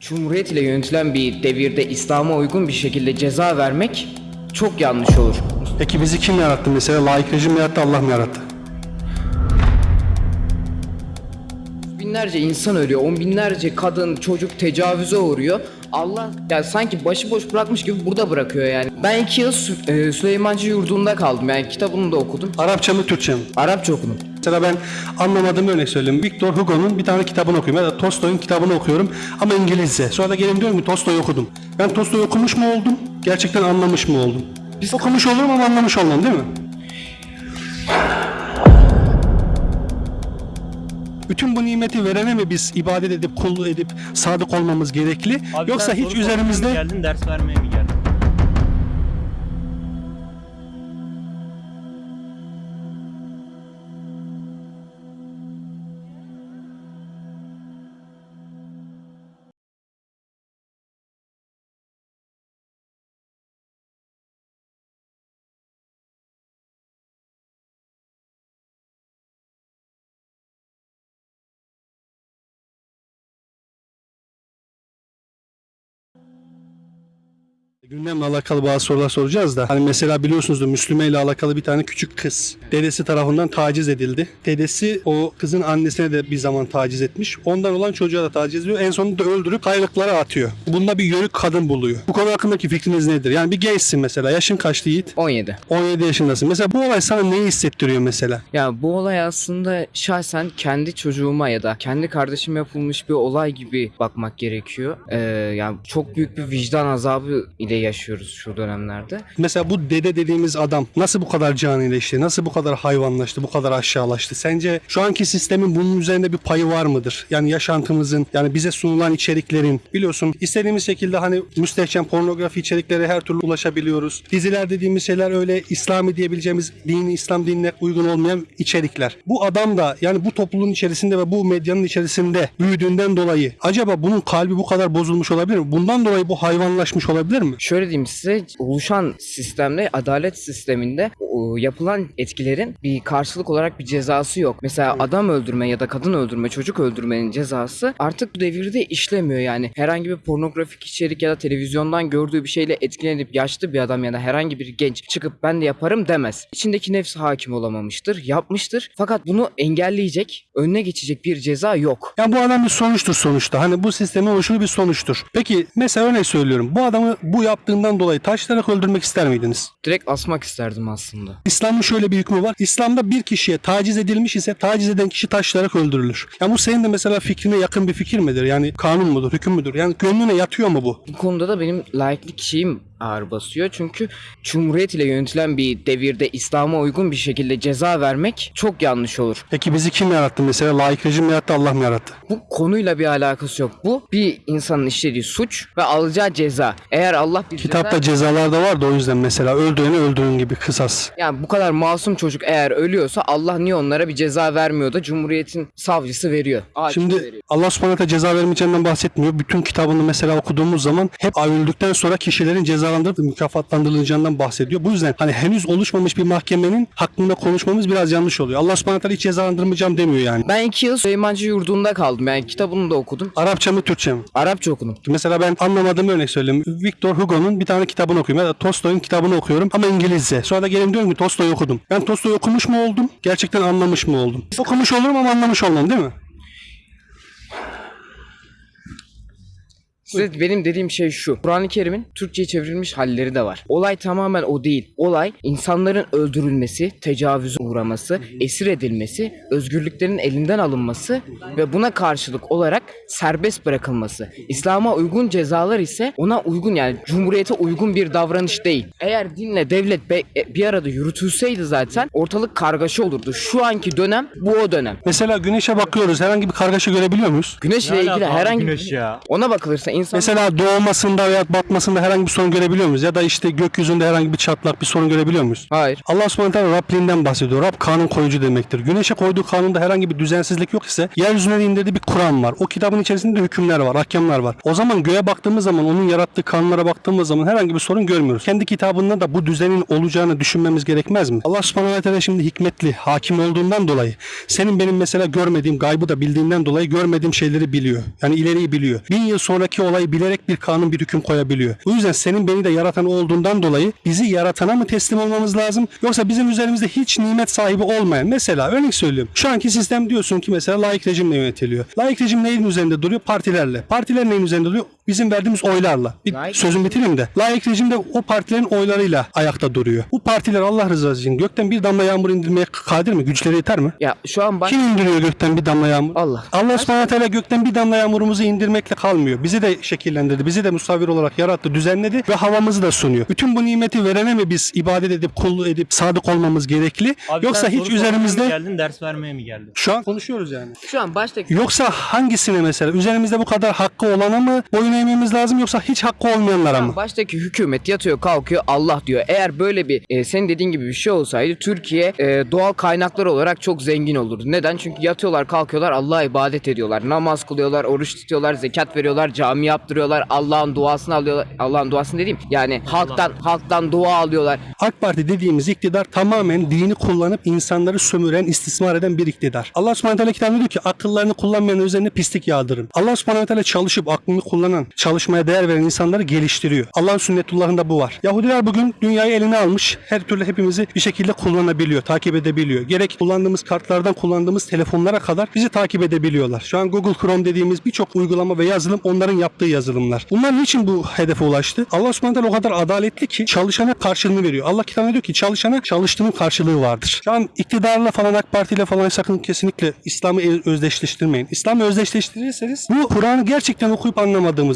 Cumhuriyet ile yönetilen bir devirde İslam'a uygun bir şekilde ceza vermek çok yanlış olur. Peki bizi kim yarattı mesela? Laik rejim mi yarattı, Allah mı yarattı? Binlerce insan ölüyor, on binlerce kadın, çocuk tecavüze uğruyor. Allah yani sanki başıboş bırakmış gibi burada bırakıyor yani. Ben iki yıl Sü- e, Süleymancı yurdunda kaldım yani kitabını da okudum. Arapça mı, Türkçe mi? Arapça okudum. Mesela ben anlamadığım örnek söyleyeyim. Victor Hugo'nun bir tane kitabını okuyorum ya da Tolstoy'un kitabını okuyorum ama İngilizce. Sonra da gelin diyorum ki Tolstoy okudum. Ben Tolstoy okumuş mu oldum? Gerçekten anlamış mı oldum? Biz okumuş olurum ama anlamış olmam değil mi? Bütün bu nimeti verene mi biz ibadet edip, kulluk edip, sadık olmamız gerekli? Abi Yoksa hiç üzerimizde geldin ders vermeye mi geldin? Gündemle alakalı bazı sorular soracağız da. Hani mesela biliyorsunuzdur Müslüme ile alakalı bir tane küçük kız. Dedesi tarafından taciz edildi. Dedesi o kızın annesine de bir zaman taciz etmiş. Ondan olan çocuğa da taciz ediyor. En sonunda öldürüp kayalıklara atıyor. Bunda bir yörük kadın buluyor. Bu konu hakkındaki fikriniz nedir? Yani bir gençsin mesela. Yaşın kaçtı Yiğit? 17. 17 yaşındasın. Mesela bu olay sana neyi hissettiriyor mesela? Ya bu olay aslında şahsen kendi çocuğuma ya da kendi kardeşime yapılmış bir olay gibi bakmak gerekiyor. Ee, yani çok büyük bir vicdan azabı ile yaşıyoruz şu dönemlerde. Mesela bu dede dediğimiz adam nasıl bu kadar canileşti? Nasıl bu kadar hayvanlaştı? Bu kadar aşağılaştı? Sence şu anki sistemin bunun üzerinde bir payı var mıdır? Yani yaşantımızın, yani bize sunulan içeriklerin biliyorsun istediğimiz şekilde hani müstehcen pornografi içeriklere her türlü ulaşabiliyoruz. Diziler dediğimiz şeyler öyle İslami diyebileceğimiz dini İslam dinine uygun olmayan içerikler. Bu adam da yani bu topluluğun içerisinde ve bu medyanın içerisinde büyüdüğünden dolayı acaba bunun kalbi bu kadar bozulmuş olabilir mi? Bundan dolayı bu hayvanlaşmış olabilir mi? Şöyle diyeyim size oluşan sistemde adalet sisteminde yapılan etkilerin bir karşılık olarak bir cezası yok. Mesela adam öldürme ya da kadın öldürme, çocuk öldürmenin cezası artık bu devirde işlemiyor yani. Herhangi bir pornografik içerik ya da televizyondan gördüğü bir şeyle etkilenip yaşlı bir adam ya da herhangi bir genç çıkıp ben de yaparım demez. İçindeki nefs hakim olamamıştır, yapmıştır. Fakat bunu engelleyecek, önüne geçecek bir ceza yok. Ya bu adam bir sonuçtur sonuçta. Hani bu sistemin oluşu bir sonuçtur. Peki mesela örnek söylüyorum. Bu adamı bu yaptığından dolayı taşlayarak öldürmek ister miydiniz? Direkt asmak isterdim aslında. İslam'ın şöyle bir hükmü var. İslam'da bir kişiye taciz edilmiş ise taciz eden kişi taşlayarak öldürülür. Ya bu senin de mesela fikrine yakın bir fikir midir? Yani kanun mudur, hüküm müdür? Yani gönlüne yatıyor mu bu? Bu konuda da benim laiklik şeyim ağır basıyor. Çünkü Cumhuriyet ile yönetilen bir devirde İslam'a uygun bir şekilde ceza vermek çok yanlış olur. Peki bizi kim yarattı mesela? Laik rejim mi yarattı, Allah mı yarattı? Bu konuyla bir alakası yok. Bu bir insanın işlediği suç ve alacağı ceza. Eğer Allah bir Kitapta ceza... cezalar da var da o yüzden mesela öldüreni öldürün gibi kısas. Yani bu kadar masum çocuk eğer ölüyorsa Allah niye onlara bir ceza vermiyor da Cumhuriyet'in savcısı veriyor. Hakimi Şimdi veriyor. Allah subhanahu ceza vermeyeceğinden bahsetmiyor. Bütün kitabını mesela okuduğumuz zaman hep öldükten sonra kişilerin cezalandırılıp mükafatlandırılacağından bahsediyor. Bu yüzden hani henüz oluşmamış bir mahkemenin hakkında konuşmamız biraz yanlış oluyor. Allah subhanahu hiç cezalandırmayacağım demiyor yani. Ben iki yıl Süleymancı yurdunda kaldım. Yani kitabını da okudum. Arapça mı Türkçe mi? Arapça okudum. Mesela ben anlamadığım örnek söyleyeyim. Victor Hugo'nun bir tane kitabını okuyorum ya da Tolstoy'un kitabını okuyorum ama İngilizce. Sonra da gelin diyorum ki Tolstoy okudum. Ben Tolstoy okumuş mu oldum? Gerçekten anlamış mı oldum? Okumuş olurum ama anlamış olmam değil mi? Size benim dediğim şey şu. Kur'an-ı Kerim'in Türkçe'ye çevrilmiş halleri de var. Olay tamamen o değil. Olay insanların öldürülmesi, tecavüze uğraması, esir edilmesi, özgürlüklerin elinden alınması ve buna karşılık olarak serbest bırakılması. İslam'a uygun cezalar ise ona uygun yani cumhuriyete uygun bir davranış değil. Eğer dinle devlet be- e, bir arada yürütülseydi zaten ortalık kargaşa olurdu. Şu anki dönem bu o dönem. Mesela güneşe bakıyoruz. Herhangi bir kargaşa görebiliyor muyuz? Güneşle Ne ilgili herhangi güneş ya? ona bakılırsa insan Mesela doğmasında veya batmasında herhangi bir sorun görebiliyor muyuz? Ya da işte gökyüzünde herhangi bir çatlak, bir sorun görebiliyor muyuz? hayır. Allah subhanahu teala Rabliğinden bahsediyor. Rab kanun koyucu demektir. Güneşe koyduğu kanunda herhangi bir düzensizlik yok ise yeryüzüne indirdiği bir Kur'an var. O kitabın içerisinde hükümler var, ahkamlar var. O zaman göğe baktığımız zaman onun yarattığı kanunlara baktığımız zaman herhangi bir sorun görmüyoruz. Kendi kitabında da bu düzenin olacağını düşünmemiz gerekmez mi? Allah subhanahu teala şimdi hikmetli, hakim olduğundan dolayı senin benim mesela görmediğim gaybı da bildiğinden dolayı görmediğim şeyleri biliyor. Yani ileriyi biliyor. Bin yıl sonraki olayı bilerek bir kanun bir hüküm koyabiliyor. O yüzden senin beni de yaratan olduğundan dolayı bizi yaratana mı teslim olmamız lazım yoksa bizim üzerimizde hiç nimet sahibi olmayan mesela örnek söylüyorum. Şu anki sistem diyorsun ki mesela layık rejimle yönetiliyor. Layık rejim neyin üzerinde duruyor? Partilerle. Partiler neyin üzerinde duruyor? Bizim verdiğimiz oylarla. Bir Layık sözümü bitireyim de. Layık rejim de o partilerin oylarıyla ayakta duruyor. Bu partiler Allah rızası için gökten bir damla yağmur indirmeye kadir mi? Güçleri yeter mi? Ya şu an baş... Kim indiriyor gökten bir damla yağmur? Allah. Allah subhanahu teala gökten bir damla yağmurumuzu indirmekle kalmıyor. Bizi de şekillendirdi. Bizi de musavvir olarak yarattı, düzenledi ve havamızı da sunuyor. Bütün bu nimeti verene mi biz ibadet edip, kul edip, sadık olmamız gerekli? Abi Yoksa hiç üzerimizde geldin, ders vermeye mi geldin? şu an konuşuyoruz yani. Şu an baştaki Yoksa hangisine mesela? Üzerimizde bu kadar hakkı olana mı boyun eğmemiz lazım yoksa hiç hakkı olmayanlara mı? Baştaki hükümet yatıyor kalkıyor Allah diyor. Eğer böyle bir e, senin dediğin gibi bir şey olsaydı Türkiye e, doğal kaynaklar olarak çok zengin olurdu. Neden? Çünkü yatıyorlar kalkıyorlar Allah'a ibadet ediyorlar. Namaz kılıyorlar, oruç tutuyorlar, zekat veriyorlar, cami yaptırıyorlar. Allah'ın duasını alıyorlar. Allah'ın duasını dediğim yani halktan halktan dua alıyorlar. AK Parti dediğimiz iktidar tamamen dini kullanıp insanları sömüren, istismar eden bir iktidar. Allah subhanahu teala kitabında diyor ki akıllarını kullanmayan üzerine pislik yağdırın. Allah subhanahu teala çalışıp aklını kullanan, çalışmaya değer veren insanları geliştiriyor. Allah'ın sünnetullahında bu var. Yahudiler bugün dünyayı eline almış. Her türlü hepimizi bir şekilde kullanabiliyor, takip edebiliyor. Gerek kullandığımız kartlardan kullandığımız telefonlara kadar bizi takip edebiliyorlar. Şu an Google Chrome dediğimiz birçok uygulama ve yazılım onların yaptığı yazılımlar. Bunlar niçin bu hedefe ulaştı? Allah subhanahu o kadar adaletli ki çalışana karşılığını veriyor. Allah kitabında diyor ki çalışana çalıştığının karşılığı vardır. Şu an iktidarla falan AK Parti ile falan sakın kesinlikle İslam'ı özdeşleştirmeyin. İslam'ı özdeşleştirirseniz bu Kur'an'ı gerçekten okuyup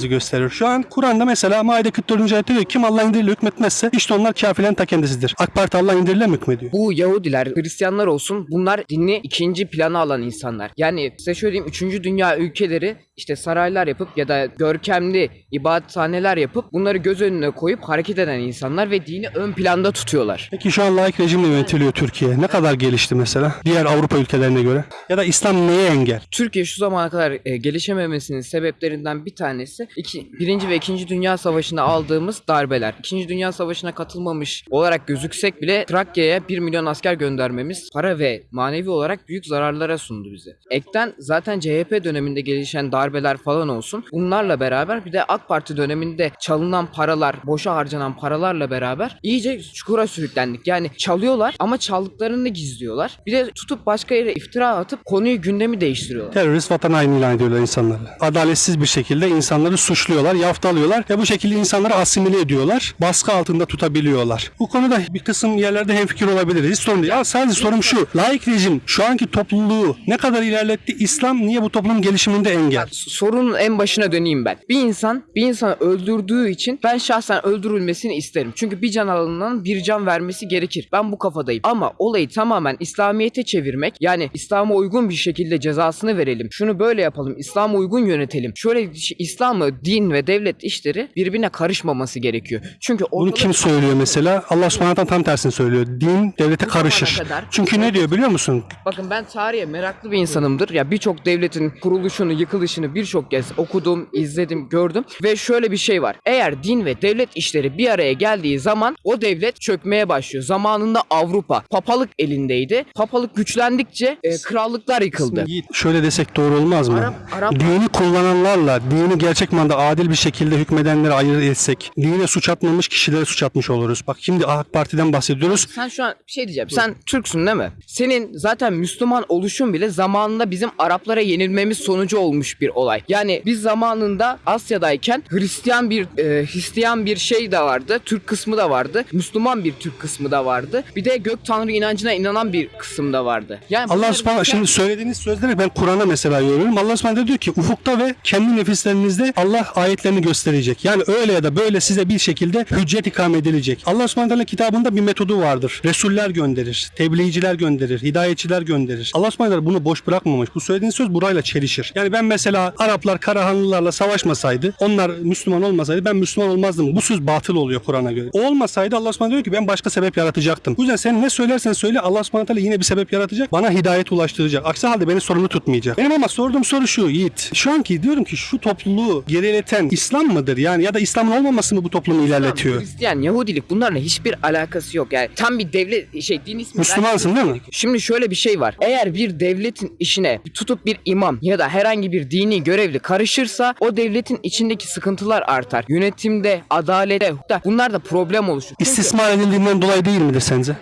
anlamadığımızı gösterir. Şu an Kur'an'da mesela Maide 44. ayette diyor ki, kim Allah indiriyle hükmetmezse işte onlar kafirlerin ta kendisidir. AK Parti Allah indiriyle mi hükmediyor? Bu Yahudiler, Hristiyanlar olsun bunlar dini ikinci plana alan insanlar. Yani size şöyle diyeyim 3. dünya ülkeleri işte saraylar yapıp ya da görkemli ibadethaneler yapıp bunları göz önüne koyup hareket eden insanlar ve dini ön planda tutuyorlar. Peki şu an laik rejimle yönetiliyor Türkiye. Ne kadar gelişti mesela diğer Avrupa ülkelerine göre? Ya da İslam neye engel? Türkiye şu zamana kadar e, gelişememesinin sebeplerinden bir tanesi iki, birinci ve ikinci dünya savaşında aldığımız darbeler. İkinci dünya savaşına katılmamış olarak gözüksek bile Trakya'ya 1 milyon asker göndermemiz para ve manevi olarak büyük zararlara sundu bize. Ekten zaten CHP döneminde gelişen darbeler falan olsun. Bunlarla beraber bir de AK Parti döneminde çalınan paralar, boşa harcanan paralarla beraber iyice çukura sürüklendik. Yani çalıyorlar ama çaldıklarını gizliyorlar. Bir de tutup başka yere iftira atıp konuyu gündemi değiştiriyorlar. Terörist vatan haini ilan ediyorlar insanları. Adaletsiz bir şekilde insanları suçluyorlar, yaftalıyorlar ve bu şekilde insanları asimile ediyorlar. Baskı altında tutabiliyorlar. Bu konuda bir kısım yerlerde hemfikir olabiliriz. Hiç sorun değil. Ya sadece sorum şu. Laik rejim şu anki topluluğu ne kadar ilerletti? İslam niye bu toplumun gelişiminde engel? sorunun en başına döneyim ben. Bir insan bir insanı öldürdüğü için ben şahsen öldürülmesini isterim. Çünkü bir can alanından bir can vermesi gerekir. Ben bu kafadayım. Ama olayı tamamen İslamiyete çevirmek yani İslam'a uygun bir şekilde cezasını verelim. Şunu böyle yapalım. İslam'a uygun yönetelim. Şöyle şey- İslam'ı din ve devlet işleri birbirine karışmaması gerekiyor. Çünkü Bunu kim söylüyor mesela? Allah subhanahu tam tersini söylüyor. Din devlete zamana karışır. kadar- Çünkü ne diyor biliyor musun? Bakın ben tarihe meraklı bir insanımdır. Ya birçok devletin kuruluşunu, yıkılışını birçok kez okudum, izledim, gördüm ve şöyle bir şey var. Eğer din ve devlet işleri bir araya geldiği zaman o devlet çökmeye başlıyor. Zamanında Avrupa papalık elindeydi. Papalık güçlendikçe e, krallıklar yıkıldı. Şöyle desek doğru olmaz mı? Arap- Arap- Dini kullananlarla dini gerçek manada adil bir şekilde hükmedenleri ayırt etsek dine suç atmamış kişilere suç atmış oluruz. Bak şimdi AK Parti'den bahsediyoruz. Sen şu an bir şey diyeceğim. Sen Türksün değil mi? Senin zaten Müslüman oluşun bile zamanında bizim Araplara yenilmemiz sonucu olmuş bir olay. Yani biz zamanında Asya'dayken Hristiyan bir e, Hristiyan bir şey de vardı. Türk kısmı da vardı. Müslüman bir Türk kısmı da vardı. Bir de gök tanrı inancına inanan bir kısım da vardı. Yani Allah subhanahu şimdi söylediğiniz sözleri ben Kur'an'a mesela yoruyorum. Allah subhanahu diyor ki ufukta ve kendi nefislerinizde Allah ayetlerini gösterecek. Yani öyle ya da böyle size bir şekilde hüccet ikame edilecek. Allah subhanahu teala kitabında bir metodu vardır. Resuller gönderir, tebliğciler gönderir, hidayetçiler gönderir. Allah subhanahu teala bunu boş bırakmamış. Bu söylediğiniz söz burayla çelişir. Yani ben mesela Araplar Karahanlılarla savaşmasaydı, onlar Müslüman olmasaydı ben Müslüman olmazdım. Bu söz batıl oluyor Kur'an'a göre. Olmasaydı Allah subhanahu diyor ki ben başka sebep yaratacaktım. Bu yüzden sen ne söylersen söyle Allah subhanahu teala yine bir sebep yaratacak. Bana hidayet ulaştıracak. Aksi halde beni sorumlu tutmayacak. Benim ama sorduğum soru şu Yiğit. Şu anki diyorum ki şu topluluğu gerileten İslam mıdır yani ya da İslam'ın olmaması mı bu toplumu ilerletiyor? Hristiyan, Yahudilik bunlarla hiçbir alakası yok. Yani tam bir devlet şey din ismi. Müslümansın değil mi? Şimdi şöyle bir şey var. Eğer bir devletin işine tutup bir imam ya da herhangi bir dini görevli karışırsa o devletin içindeki sıkıntılar artar. Yönetimde, adalette, bunlar da problem oluşur. Çünkü- İstismar edildiğinden dolayı değil midir sence?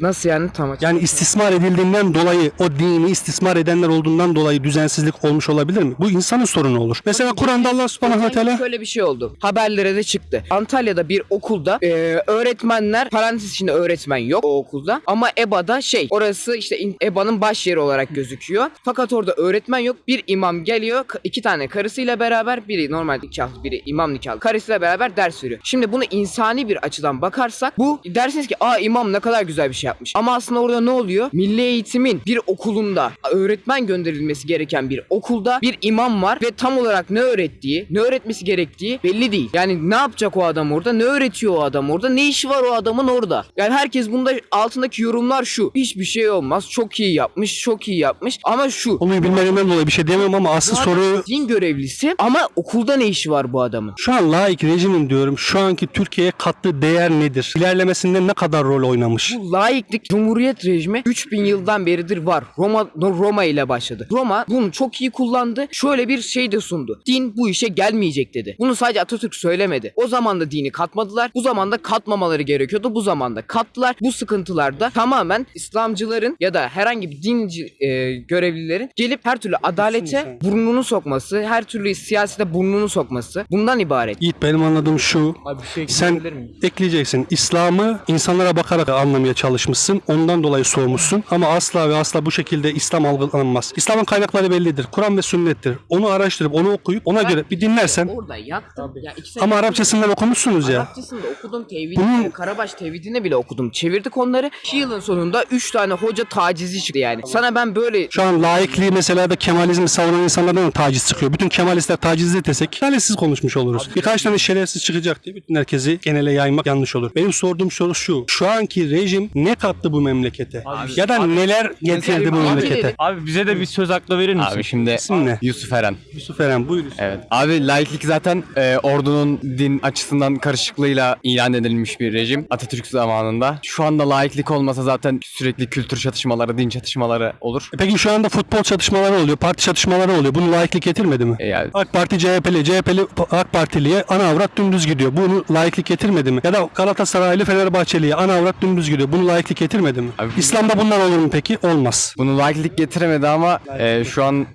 Nasıl yani tam açık- Yani istismar edildiğinden dolayı o dini istismar edenler olduğundan dolayı düzensizlik olmuş olabilir mi? Bu insanın sorunu olur. Mesela Kur'an'da Allah subhanahu ve teala Şöyle bir şey oldu. Haberlere de çıktı. Antalya'da bir okulda e, öğretmenler parantez içinde öğretmen yok o okulda ama EBA'da şey orası işte in- EBA'nın baş yeri olarak gözüküyor. Fakat orada öğretmen yok. Bir imam geliyor. iki tane karısıyla beraber biri normal nikahlı biri imam nikahlı karısıyla beraber ders veriyor. Şimdi bunu insani bir açıdan bakarsak bu dersiniz ki aa imam ne kadar güzel bir şey yapmış. Ama aslında orada ne oluyor? Milli eğitimin bir okulunda öğretmen gönderilmesi gereken bir okulda bir imam var ve tam olarak ne öğrettiği, ne öğretmesi gerektiği belli değil. Yani ne yapacak o adam orada? Ne öğretiyor o adam orada? Ne işi var o adamın orada? Yani herkes bunda altındaki yorumlar şu. Hiçbir şey olmaz. Çok iyi yapmış, çok iyi yapmış. Ama şu. Konuyu bilmediğimden dolayı bir şey diyemem ama asıl soru din görevlisi ama okulda ne işi var bu adamın? şu an laik rejimin diyorum şu anki Türkiye'ye kattığı değer nedir? İlerlemesinde ne kadar rol oynamış? Bu laiklik Cumhuriyet rejimi 3000 yıldan beridir var. Roma Roma ile başladı. Roma bunu çok iyi kullandı. Şöyle bir şey de sundu. Din bu işe gelmeyecek dedi. Bunu sadece Atatürk söylemedi. O zaman da dini katmadılar. Bu zamanda katmamaları gerekiyordu. Bu zamanda kattılar. Bu sıkıntılarda tamamen İslamcıların ya da herhangi bir dinci e, görevlilerin gelip her türlü adalete burnunu sokması, her türlü siyasete burnunu sokması bundan ibaret. Yiğit benim anladığım şu. Abi bir şey Sen ekleyeceksin. İslam'ı insanlara bakarak anlamaya çalışmışsın. Ondan dolayı sormuşsun. Ama asla ve asla bu şekilde İslam algılanmaz. İslam'ın kaynakları bellidir. Kur'an ve sünnettir. Onu araştırıp onu okuyup ona göre bir dinlersen Orada yattım. Ya iki ama Arapçasından okumuşsunuz ya. Arapçasını da okudum tevhidini, Bunun- Karabaş tevhidini bile okudum. Çevirdik onları. İki yılın sonunda 3 tane hoca tacizi çıktı yani. Sana ben böyle Şu an laikliği mesela da Kemalizmi savunan insanlardan da taciz çıkıyor. Bütün Kemalistler taciz desek talihsiz konuşmuş oluruz. Birkaç tane şerefsiz çıkacak diye bütün herkesi genele yaymak yanlış olur. Benim sorduğum soru şu. Şu anki rejim ne kattı bu memlekete? ya da neler getirdi bu Abi memlekete? Abi bize de bir söz hakkı verir misin? Abi şimdi İsim ne? Yusuf Eren. Yusuf Eren buyur. Evet. Abi laiklik zaten e, ordunun din açısından karışıklığıyla ilan edilmiş bir rejim Atatürk zamanında. Şu anda laiklik olmasa zaten sürekli kültür çatışmaları, din çatışmaları olur. E Peki şu anda futbol çatışmaları oluyor, parti çatışmaları oluyor. Bunu laiklik getirmedi mi? E, yani AK Parti CHP'li, CHP'li AK Partili'ye ana avrat dümdüz gidiyor. Bunu laiklik getirmedi mi? Ya da Galatasaraylı Fenerbahçeli'ye ana avrat dümdüz gidiyor. Bunu laiklik getirmedi mi? Abi- İslam'da bunlar olur mu peki? Olmaz. bunu laiklik getiremedi ama e, şu an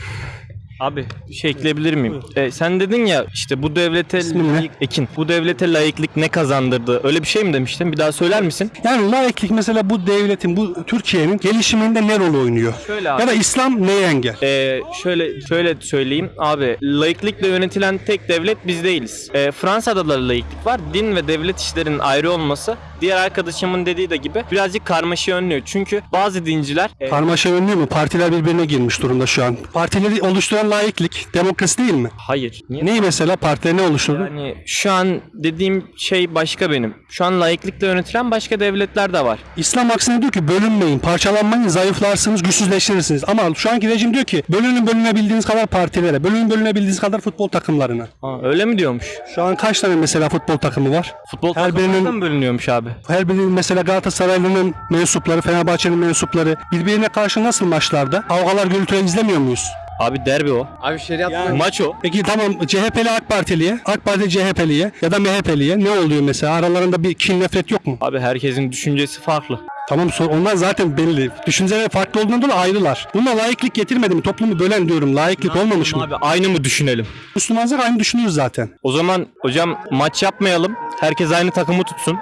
Abi şey ekleyebilir miyim? Ee, sen dedin ya işte bu devlete layık- Ekin. Bu devlete layıklık ne kazandırdı? Öyle bir şey mi demiştin? Bir daha söyler misin? Yani laiklik mesela bu devletin, bu Türkiye'nin gelişiminde ne rol oynuyor? Şöyle abi. Ya da İslam neye engel? Ee, şöyle şöyle söyleyeyim abi laiklikle yönetilen tek devlet biz değiliz. Ee, Fransa'da da laiklik var. Din ve devlet işlerinin ayrı olması diğer arkadaşımın dediği de gibi birazcık karmaşa önlüyor. Çünkü bazı dinciler e, Karmaşa önlüyor mu? Partiler birbirine girmiş durumda şu an. Partileri oluşturan laiklik, demokrasi değil mi? hayır. Niye? Neyi mesela? Partiler ne oluşturdu? Yani şu an dediğim şey başka benim. Şu an laiklikle yönetilen başka devletler de var. İslam aksine diyor ki bölünmeyin, parçalanmayın, zayıflarsınız, güçsüzleştirirsiniz. Ama şu anki rejim diyor ki bölünün bölünebildiğiniz kadar partilere, bölünün bölünebildiğiniz kadar futbol takımlarına. Ha, öyle mi diyormuş? Şu an kaç tane mesela futbol takımı var? Futbol Her birinin- mı bölünüyormuş abi? Her birinin mesela Galatasaraylı'nın mensupları, Fenerbahçe'nin mensupları birbirine karşı nasıl maçlarda? Kavgalar gürültüler izlemiyor muyuz? Abi derbi o. abi şeriat Maç o. Peki tamam CHP'li AK Partiliye, AK Parti CHP'liye ya da MHP'liye ne oluyor mesela? Aralarında bir kin nefret yok mu? Abi herkesin düşüncesi farklı. Tamam sor, onlar zaten belli. Düşünceleri farklı olduğundan dolayı ayrılar. Buna layıklık getirmedi mi? Toplumu bölen diyorum. Layıklık olmamış mı? Abi aynı mı düşünelim? Müslümanlar aynı düşünüyoruz zaten. O zaman hocam maç yapmayalım. Herkes aynı takımı tutsun.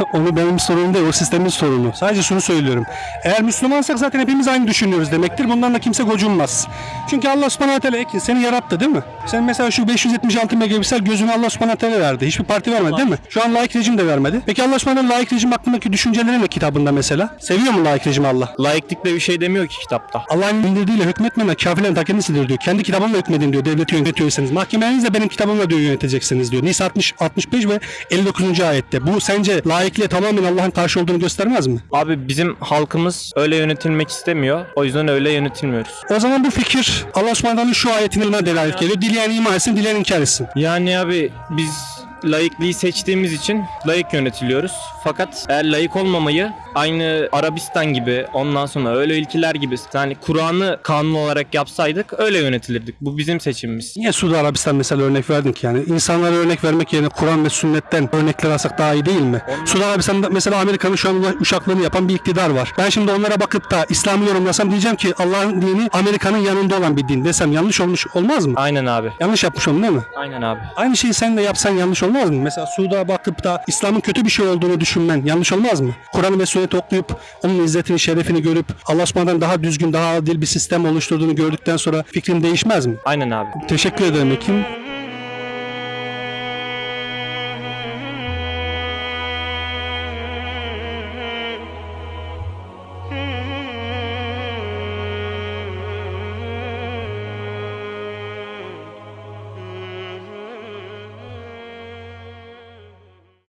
Onu benim sorunum değil, o sistemin sorunu. Sadece şunu söylüyorum. Eğer Müslümansak zaten hepimiz aynı düşünüyoruz demektir. Bundan da kimse gocunmaz. Çünkü Allah subhanahu teala Ekin, seni yarattı değil mi? Sen mesela şu 576 megapiksel gözünü Allah subhanahu teala verdi. Hiçbir parti vermedi değil mi? Şu an laik rejim de vermedi. Peki Allah subhanahu teala laik rejim hakkındaki düşünceleri ne kitabında mesela? Seviyor mu laik rejim Allah? Laiklikle bir şey demiyor ki kitapta. Allah'ın indirdiğiyle hükmetmemek kafirlerin ta kendisidir diyor. Kendi kitabımla hükmedin diyor. Devleti yönetiyorsanız. Mahkemenizle benim kitabımla diyor yöneteceksiniz diyor. Nisa 60, 65 ve 59. ayette. Bu sence laikliğe tamamen Allah'ın karşı olduğunu göstermez mi? Abi bizim halkımız öyle yönetilmek istemiyor. O yüzden öyle yönetilmiyoruz. O zaman bu fikir Allah subhanahu şu ayetine delalet geliyor. Dileyen iman etsin, dileyen inkar etsin. Yani abi biz laikliği seçtiğimiz için laik yönetiliyoruz. Fakat eğer laik olmamayı aynı Arabistan gibi ondan sonra öyle ülkeler gibi yani Kur'an'ı kanun olarak yapsaydık öyle yönetilirdik. Bu bizim seçimimiz. Niye Suudi Arabistan mesela örnek verdin ki yani insanlara örnek vermek yerine Kur'an ve sünnetten örnekler alsak daha iyi değil mi? Suudi Arabistan'da mesela Amerika'nın şu an uşaklığını yapan bir iktidar var. Ben şimdi onlara bakıp da İslam'ı yorumlasam diyeceğim ki Allah'ın dini Amerika'nın yanında olan bir din desem yanlış olmuş olmaz mı? Aynen abi. Yanlış yapmış oldum değil mi? Aynen abi. Aynı şeyi sen de yapsan yanlış olmaz mı? Mesela Suud'a bakıp da İslam'ın kötü bir şey olduğunu düşünmen yanlış olmaz mı? Kur'an ve sünneti okuyup onun izzetini, şerefini görüp Allah daha düzgün, daha adil bir sistem oluşturduğunu gördükten sonra fikrin değişmez mi? Aynen abi. Teşekkür ederim Ekim.